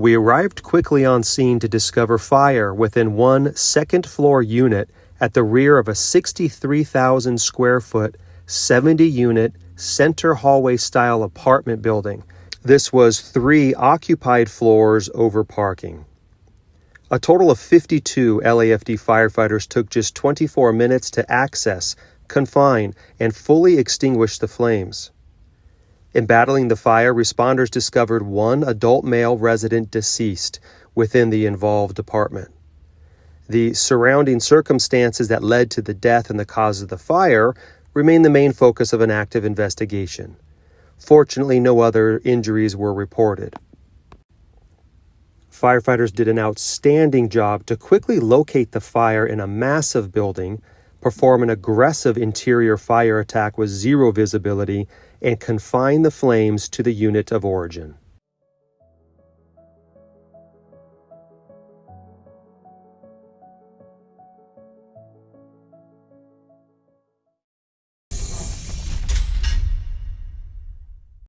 We arrived quickly on scene to discover fire within one second floor unit at the rear of a 63,000 square foot, 70 unit, center hallway style apartment building. This was three occupied floors over parking. A total of 52 LAFD firefighters took just 24 minutes to access, confine, and fully extinguish the flames. In battling the fire, responders discovered one adult male resident deceased within the involved apartment. The surrounding circumstances that led to the death and the cause of the fire remain the main focus of an active investigation. Fortunately, no other injuries were reported. Firefighters did an outstanding job to quickly locate the fire in a massive building, perform an aggressive interior fire attack with zero visibility, and confine the flames to the unit of origin.